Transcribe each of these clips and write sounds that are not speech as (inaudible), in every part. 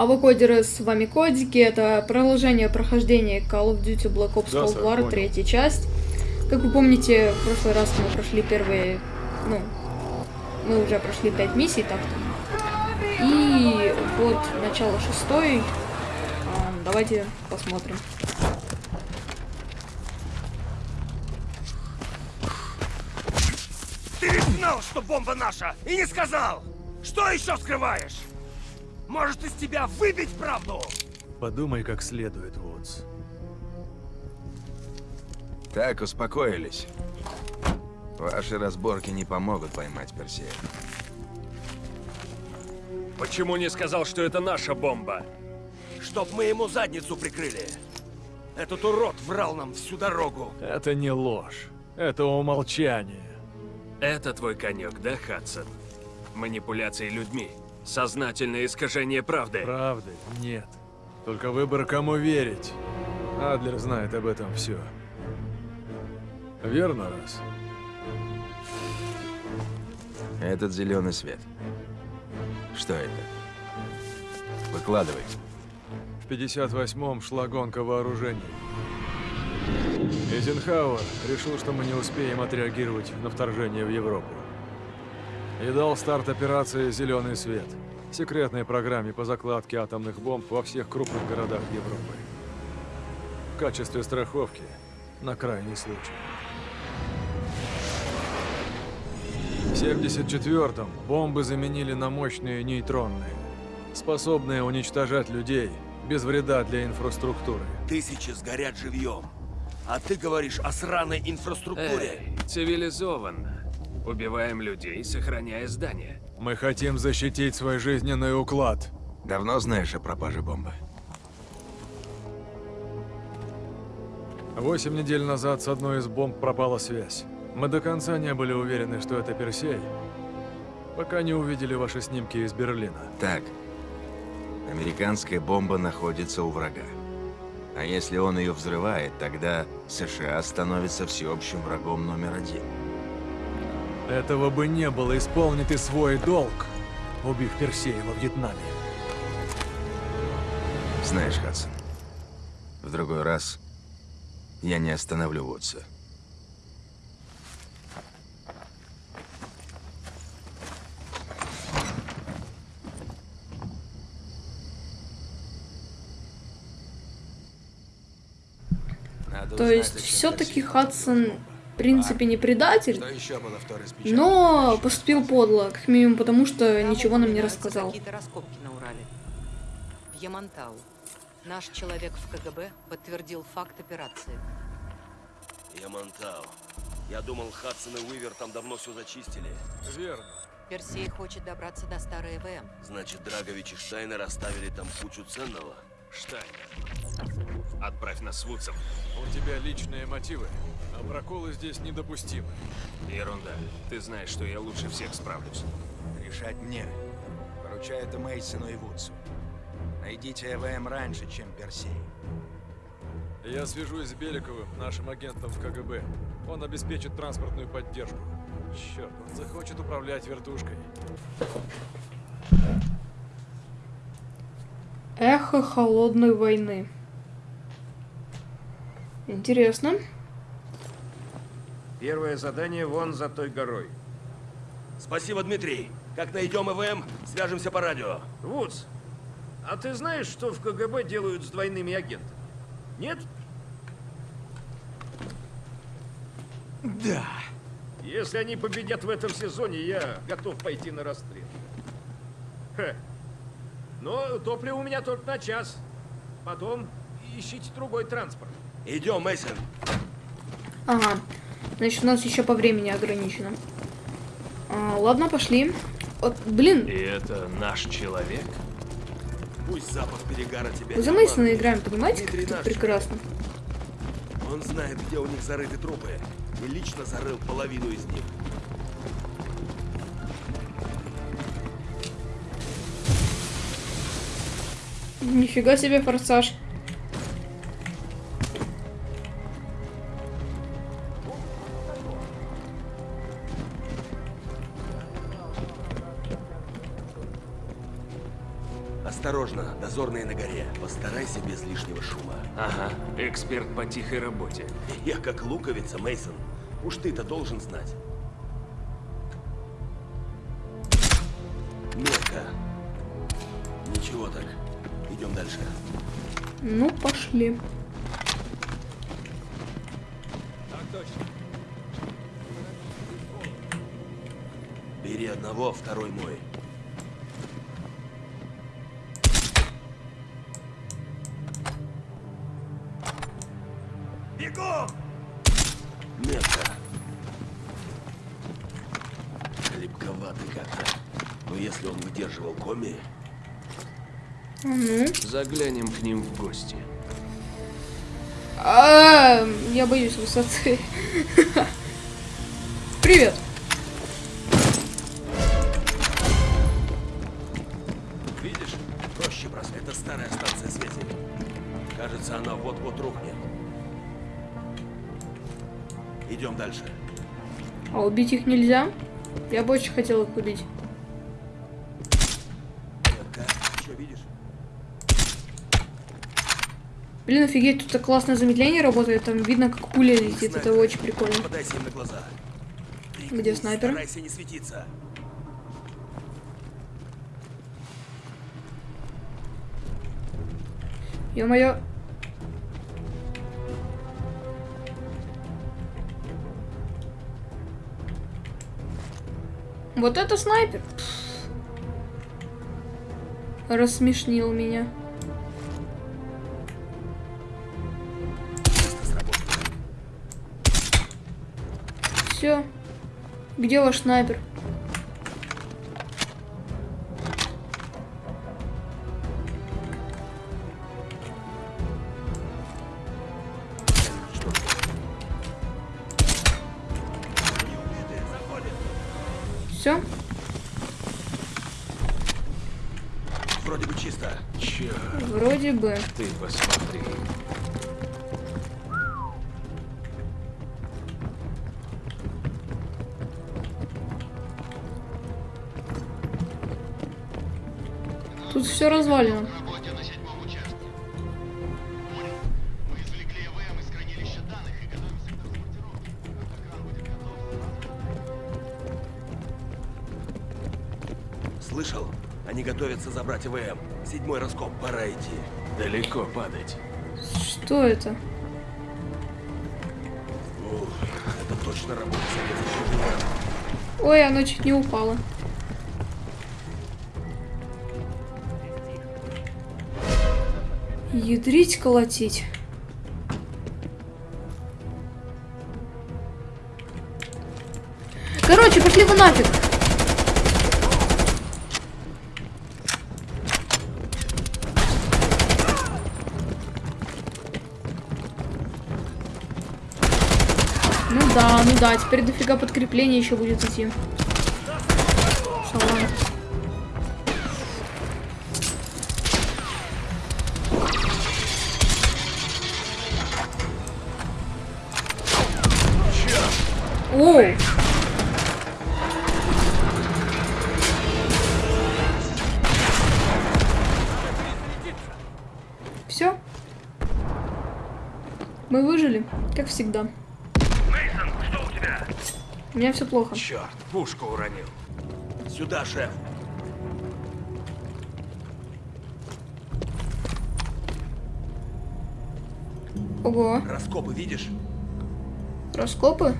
А вы, кодеры, с вами Кодики. Это продолжение прохождения Call of Duty Black Ops Да, Cold War, третья часть. Как вы помните, в прошлый раз мы прошли первые... Ну, мы уже прошли пять миссий так-то. И вот начало шестой. А, давайте посмотрим. Ты ведь знал, что бомба наша, и не сказал! Что еще скрываешь? Может, из тебя выбить правду? Подумай как следует, Вудс. Так, успокоились. Ваши разборки не помогут поймать Персея. Почему не сказал, что это наша бомба? Чтоб мы ему задницу прикрыли. Этот урод врал нам всю дорогу. Это не ложь. Это умолчание. Это твой конек, да, Хадсон? Манипуляции людьми. Сознательное искажение правды. Правды нет. Только выбор, кому верить. Адлер знает об этом все. Верно, раз? Этот зеленый свет. Что это? Выкладывай. В 58-м шла гонка вооружений. Эйзенхауэр решил, что мы не успеем отреагировать на вторжение в Европу. И дал старт операции «Зеленый свет» — секретной программе по закладке атомных бомб во всех крупных городах Европы. В качестве страховки на крайний случай. В 74-м бомбы заменили на мощные нейтронные, способные уничтожать людей без вреда для инфраструктуры. Тысячи сгорят живьем. А ты говоришь о сраной инфраструктуре. Эй, цивилизованно. Убиваем людей, сохраняя здания. Мы хотим защитить свой жизненный уклад. Давно знаешь о пропаже бомбы? Восемь недель назад с одной из бомб пропала связь. Мы до конца не были уверены, что это Персей, пока не увидели ваши снимки из Берлина. Так. Американская бомба находится у врага. А если он ее взрывает, тогда США становится всеобщим врагом номер один. Этого бы не было, исполни ты свой долг, убив Персея во Вьетнаме. Знаешь, Хадсон, в другой раз я не остановлю Вудса. Надо То есть, все-таки Хадсон, принципе, не предатель, но поступил подло, как минимум потому, что ничего нам не рассказал. Какие-то раскопки на Урале. В Ямантау. Наш человек в КГБ подтвердил факт операции. Ямантау. Я думал, Хадсон и Уивер там давно все зачистили. Верно. Персей хочет добраться до старой ЭВМ. Значит, Драгович и Штайнер оставили там кучу ценного. Штайнер, отправь нас с Вудсом. У тебя личные мотивы, а проколы здесь недопустимы. Ерунда. Ты знаешь, что я лучше всех справлюсь. Решать мне. Поручаю это Мейсону и Вудсу. Найдите ЭВМ раньше, чем Персей. Я свяжусь с Беликовым, нашим агентом в КГБ. Он обеспечит транспортную поддержку. Черт, он захочет управлять вертушкой. Эхо холодной войны. Интересно. Первое задание вон за той горой. Спасибо, Дмитрий. Как найдем ИВМ, свяжемся по радио. Вудс, а ты знаешь, что в КГБ делают с двойными агентами? Нет? Да. Если они победят в этом сезоне, я готов пойти на расстрел. Хе. Но топливо у меня только на час. Потом ищите другой транспорт. Идем, Мейсон. Ага. Значит, у нас еще по времени ограничено. А, ладно, пошли. Вот, блин, И это наш человек? Пусть запах перегара тебя мы за Мейсона играем, понимаете, как это прекрасно. Он знает, где у них зарыты трупы. И лично зарыл половину из них. Нифига себе форсаж. Осторожно. Дозорные на горе. Постарайся без лишнего шума. Ага, эксперт по тихой работе. Я как луковица, Мейсон. Уж ты-то должен знать. Метка. Ничего так. Идем дальше. Ну, пошли. Бери одного, второй мой. А ну. Заглянем к ним в гости. А, я боюсь высоты. (laughs) Привет. видишь? Проще просто. Это старая станция связи. Кажется, она вот-вот рухнет. Идем дальше. А убить их нельзя? Я бы очень хотел их убить. Блин, офигеть, тут так классное замедление работает. Там видно, как пуля летит. Это Снайпер. очень прикольно. Где снайпер? Старайся не светиться. Ё-моё. Вот это снайпер. Рассмешнил меня. Все. Где ваш снайпер? Все? Вроде бы чисто. Черт, Вроде бы. ты посмотри. Будет готов сразу. Слышал? Они готовятся забрать ИВМ. Седьмой раскоп. Пора идти. Далеко падать. Что это? Ух, это точно работа. Ой, оно чуть не упало. Ядрить, колотить. Короче, пошли вы нафиг. Ну да, ну да, теперь дофига подкрепления еще будет идти. Всегда. Мейсон, что у тебя? У меня все плохо. Черт, пушку уронил. Сюда, шеф. Ого, Раскопы видишь? раскопы?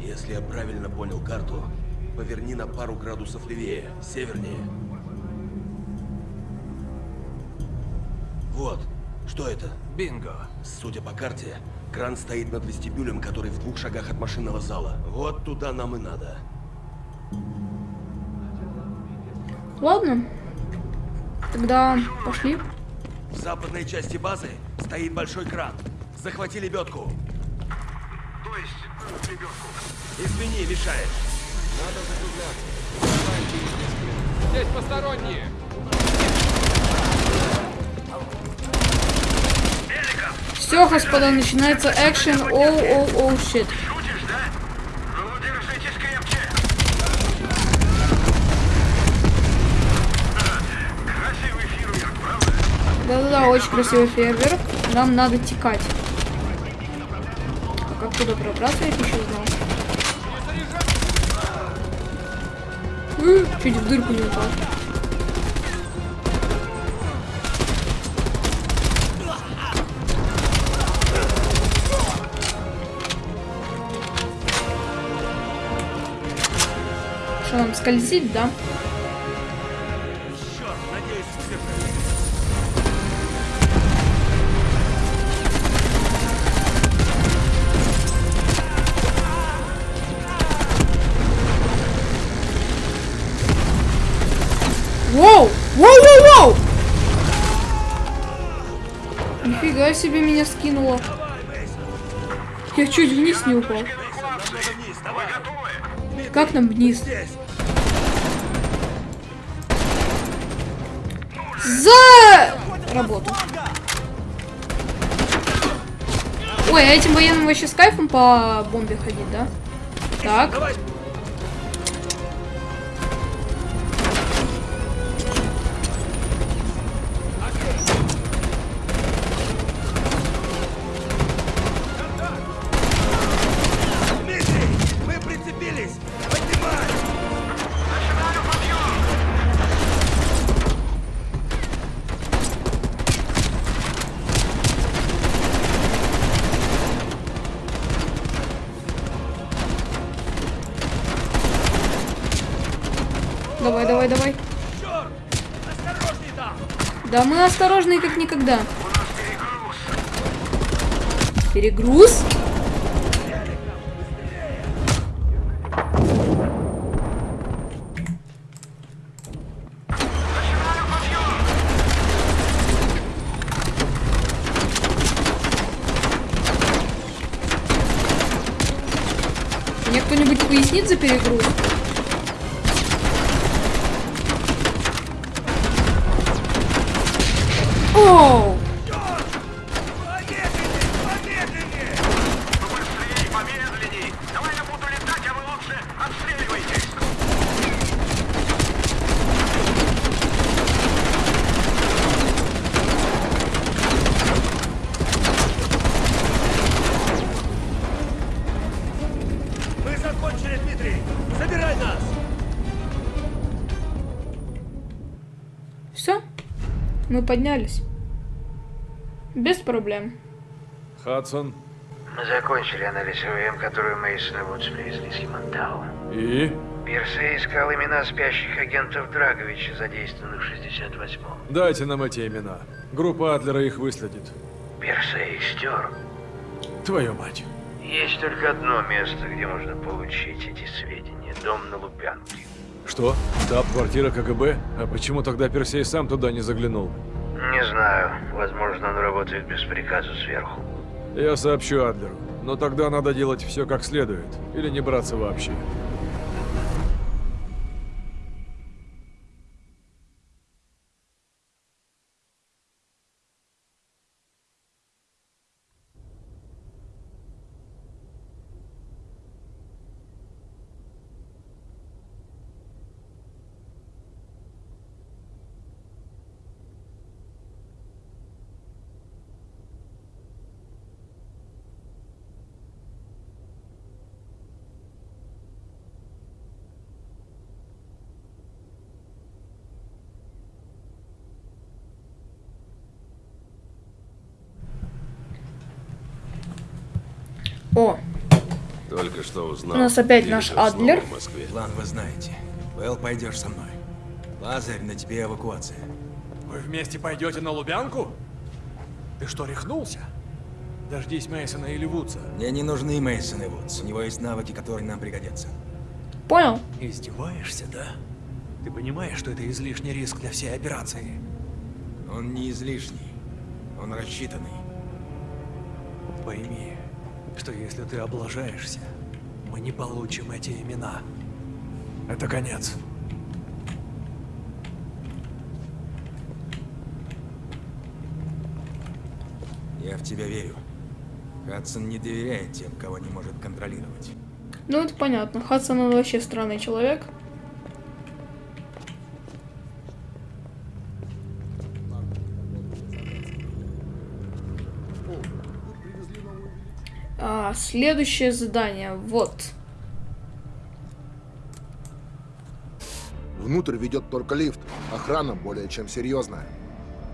Если я правильно понял карту, поверни на пару градусов левее, севернее. Вот. Что это? Бинго. Судя по карте, кран стоит над вестибюлем, который в двух шагах от машинного зала. Вот туда нам и надо. Ладно. Тогда пошли. В западной части базы стоит большой кран. Захвати лебедку. То есть, лебедку. Извини, мешает. Здесь посторонние! Все, господа, начинается экшен. Оу, оу, оу, щит. Да-да-да, очень красивый фейерверк. Нам надо текать. А как туда пробраться, я еще знал. Чуть в дырку не упал. Что нам скользить, да? Черт, надеюсь, все. Воу! Воу, воу, воу! Нифига себе меня скинуло. Я чуть вниз не упал. Как нам вниз? Здесь. За работу. Ой, а этим военным вообще с кайфом по бомбе ходить, да? Так. Давай, давай! Да мы осторожные как никогда. Перегруз? Мне кто-нибудь пояснит за перегруз? Мы поднялись. Без проблем. Хадсон. Мы закончили анализ ОМ, которую Мейсон и Вудс привезли с Ямантау. И? Персей искал имена спящих агентов Драговича, задействованных в 68-м. Дайте нам эти имена. Группа Адлера их выследит. Персей стер. Твою мать. Есть только одно место, где можно получить эти сведения. Дом на Лубянке. Что? Штаб-квартира КГБ? А почему тогда Персей сам туда не заглянул? Не знаю. Возможно, он работает без приказа сверху. Я сообщу Адлеру. Но тогда надо делать все как следует. Или не браться вообще. О, Только что узнал. У нас опять Дирижер наш Адлер. в Москве. План вы знаете. Вэл, пойдешь со мной. Лазарь, на тебе эвакуация. Вы вместе пойдете на Лубянку? Ты что, рехнулся? Дождись Мейсона или Вудса. Мне не нужны Мейсон и Вудс. У него есть навыки, которые нам пригодятся. понял. Издеваешься, да? Ты понимаешь, что это излишний риск для всей операции? Он не излишний. Он рассчитанный. Пойми, что если ты облажаешься, мы не получим эти имена. Это конец. Я в тебя верю. Хадсон не доверяет тем, кого не может контролировать. Ну, это понятно. Хадсон он вообще странный человек. А, следующее задание. Вот. Внутрь ведет только лифт. Охрана более чем серьезная.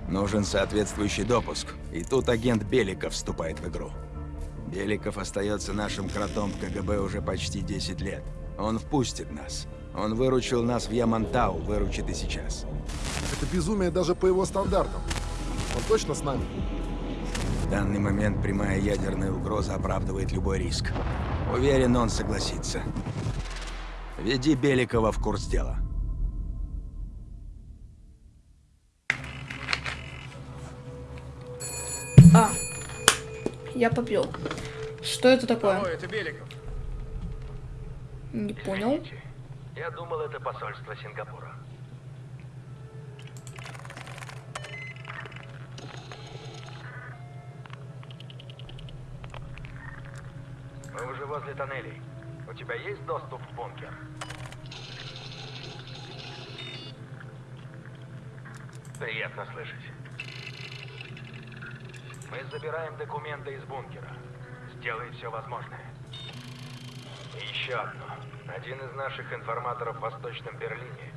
Нужен соответствующий допуск. И тут агент Беликов вступает в игру. Беликов остается нашим кротом в КГБ уже почти 10 лет. Он впустит нас. Он выручил нас в Ямантау, выручит и сейчас. Это безумие даже по его стандартам. Он точно с нами? В данный момент прямая ядерная угроза оправдывает любой риск. Уверен, он согласится. Веди Беликова в курс дела. А. Я попил. Что это такое? О, это Беликов. Не понял. Я думал, это посольство Сингапура. Возле тоннелей. У тебя есть доступ в бункер? Приятно слышать. Мы забираем документы из бункера. Сделай все возможное. И еще одно. Один из наших информаторов в Восточном Берлине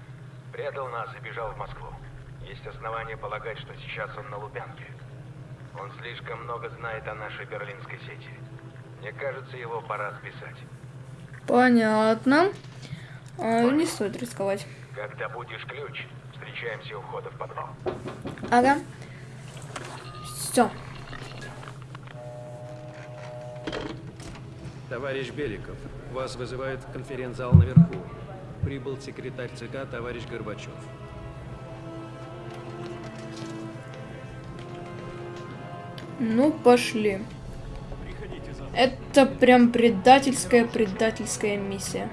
предал нас и бежал в Москву. Есть основания полагать, что сейчас он на Лубянке. Он слишком много знает о нашей берлинской сети. Мне кажется, его пора списать. Понятно. А, не стоит рисковать. Когда будешь ключ, встречаемся у входа в подвал. Ага. Все. Товарищ Беликов, вас вызывает в конференц-зал наверху. Прибыл секретарь ЦК товарищ Горбачев. Ну, пошли. Это прям предательская, предательская миссия.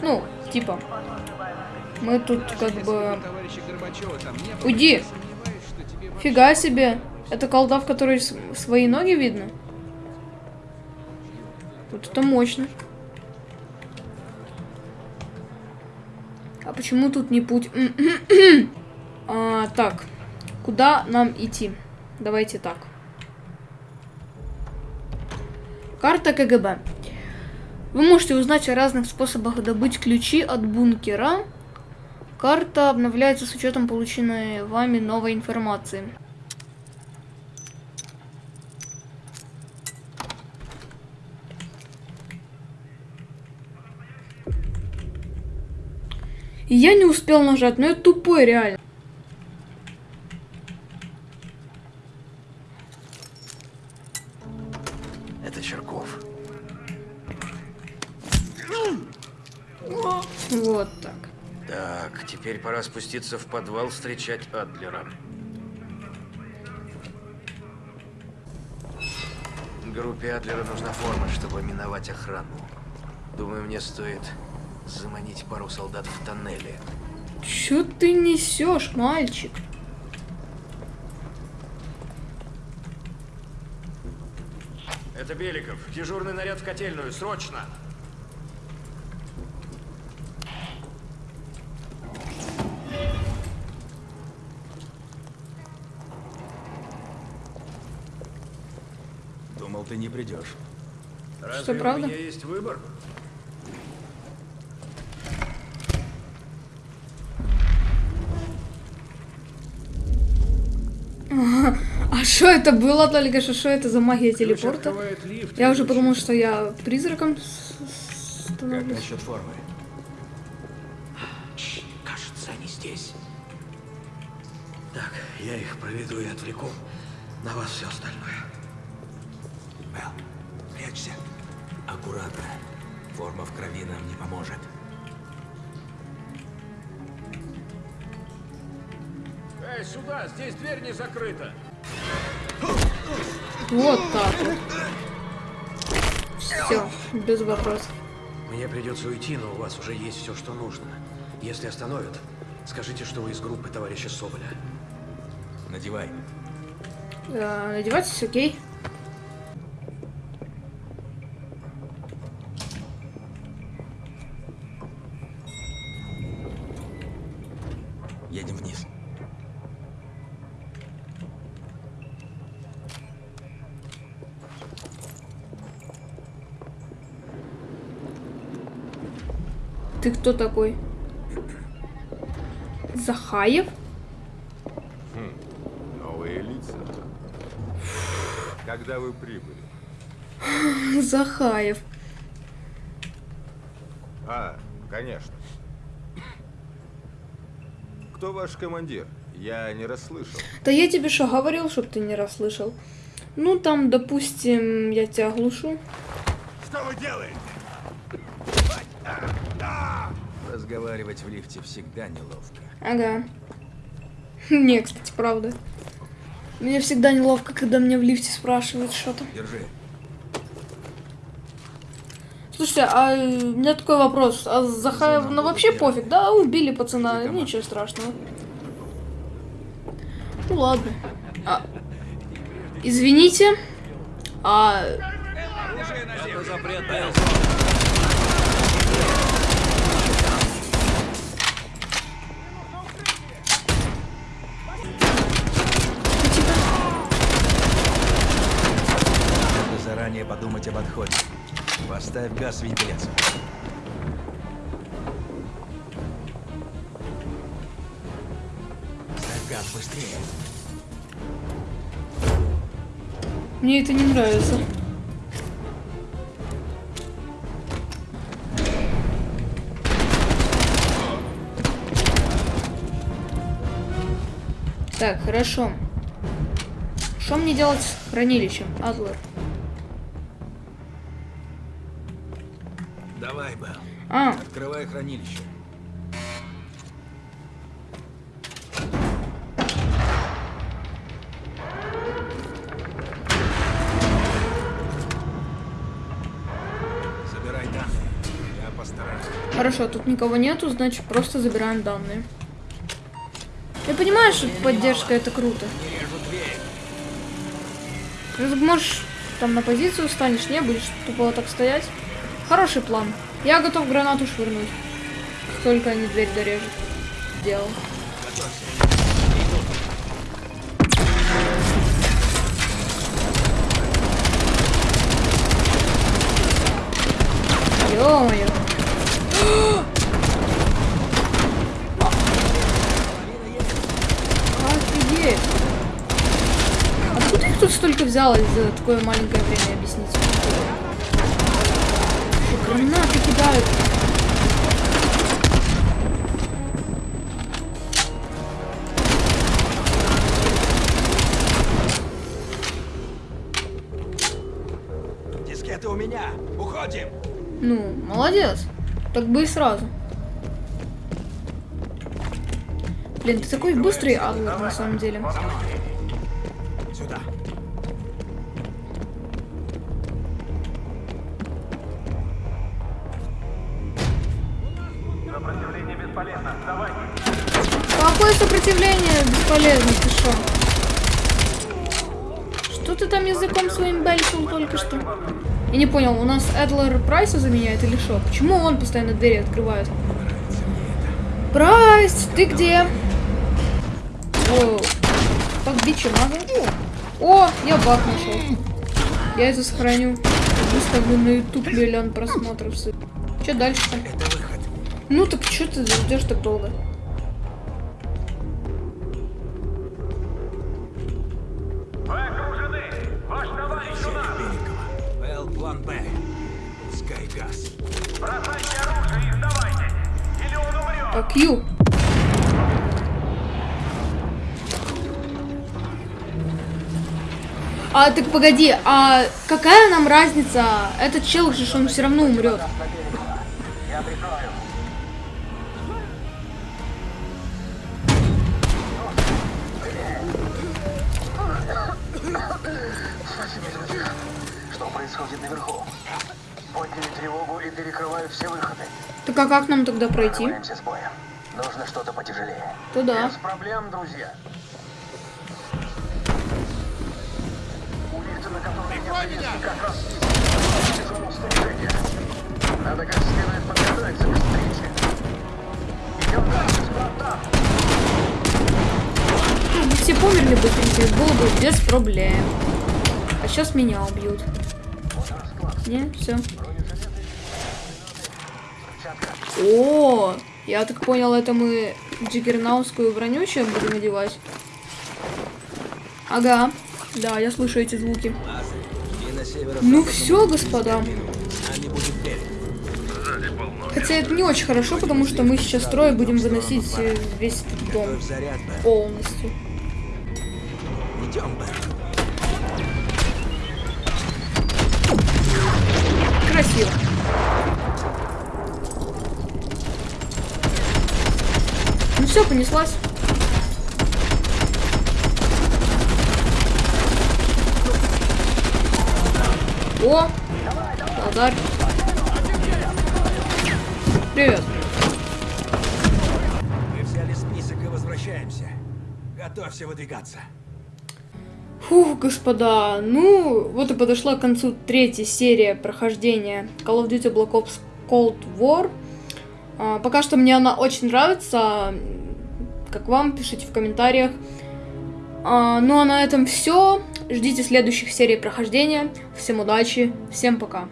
Ну, типа. Мы тут как бы... Уйди! Фига себе! Это колда, в которой свои ноги видно? Вот это мощно. А почему тут не путь? (clears throat) а, так, куда нам идти? Давайте так. Карта КГБ. Вы можете узнать о разных способах добыть ключи от бункера. Карта обновляется с учетом полученной вами новой информации. Я не успел нажать, но я тупой реально. Вот так. Так, теперь пора спуститься в подвал встречать Адлера. Группе Адлера нужна форма, чтобы миновать охрану. Думаю, мне стоит заманить пару солдат в тоннеле. Чё ты несешь, мальчик? Это Беликов. Дежурный наряд в котельную. Срочно! Придешь. Разве правда? у меня есть выбор? А что это было только что? Что это за магия телепорта? лифт, Я уже подумал, что я призраком с- с- Как становлюсь. насчет формы? Кажется, они здесь. Так, я их проведу и отвлеку. На вас все остальное. Эл, прячься. Аккуратно. Форма в крови нам не поможет. Эй, сюда! Здесь дверь не закрыта! Вот так вот. Все, без вопросов. Мне придется уйти, но у вас уже есть все, что нужно. Если остановят, скажите, что вы из группы товарища Соболя. Надевай. Э, Надевайтесь, окей. Едем вниз. Ты кто такой? Захаев? Хм, новые лица. Когда вы прибыли? Захаев. А, конечно. Кто ваш командир? Я не расслышал. Да я тебе что, говорил, чтоб ты не расслышал? Ну, там, допустим, я тебя глушу. Что вы делаете? Разговаривать в лифте всегда неловко. Ага. (laughs) Не, кстати, правда. Мне всегда неловко, когда меня в лифте спрашивают что-то. Держи. Слушайте, а э, у меня такой вопрос. А Захаев, ну вообще пофиг, да? Убили пацана, ничего страшного. Ну ладно. А, извините. А... Это запретная Надо Поставь газ в. Ставь газ быстрее. Мне это не нравится. Так, хорошо. Что мне делать с хранилищем, Адлер? Открывай хранилище. Забирай данные. Я постараюсь. Хорошо, тут никого нету, значит просто забираем данные. Я понимаю, что поддержка это круто. Ну, Можешь там на позицию станешь, не будешь тупо так стоять. Хороший план. Я готов гранату швырнуть. Только они дверь дорежут. Делал. Ё-моё. Офигеть. Откуда их тут столько взялось за такое маленькое время, объясните? Гранаты кидают. Дискеты у меня. Уходим. Ну, молодец. Так бы и сразу. Блин, ты такой быстрый, Адлер, на самом деле. Сюда. Бесполезно, ты шо? Что ты там языком своим бельчил только что? Я не понял, у нас Эдлер Прайса заменяет или что? Почему он постоянно двери открывает? Прайс, ты где? О, так бичи надо. О, я баг нашел. Я это сохраню. Выставлю на YouTube миллион просмотров. Че дальше-то? Ну так что ты ждешь так долго? А Q. А так погоди, а какая нам разница? Этот чел же, он все равно умрет. Что происходит наверху? Подняли тревогу и перекрывают все выходы. Так а как нам тогда пройти? Прорываемся с боем. Нужно что-то потяжелее. Туда. Без проблем, друзья. У лифта, на котором я приехал, как раз зону снаряжения. Надо как следует подготовиться к встрече. Идем дальше, Спартан. Ну, бы все померли быстренько, было бы без проблем. А сейчас меня убьют. Не, все. О, я так понял, это мы джиггернаутскую броню сейчас будем одевать. Ага, да, я слышу эти звуки. Ну все, господа. Хотя это не очень хорошо, потому что мы сейчас трое будем выносить весь дом полностью. Идем. Все, понеслась. О! Лазарь. Привет. Мы взяли список и возвращаемся. Готовься выдвигаться. Фух, господа, ну, вот и подошла к концу третья серия прохождения Call of Duty Black Ops Cold War. А, пока что мне она очень нравится. Как вам, пишите в комментариях. А, ну а на этом все. Ждите следующих серий прохождения. Всем удачи, всем пока.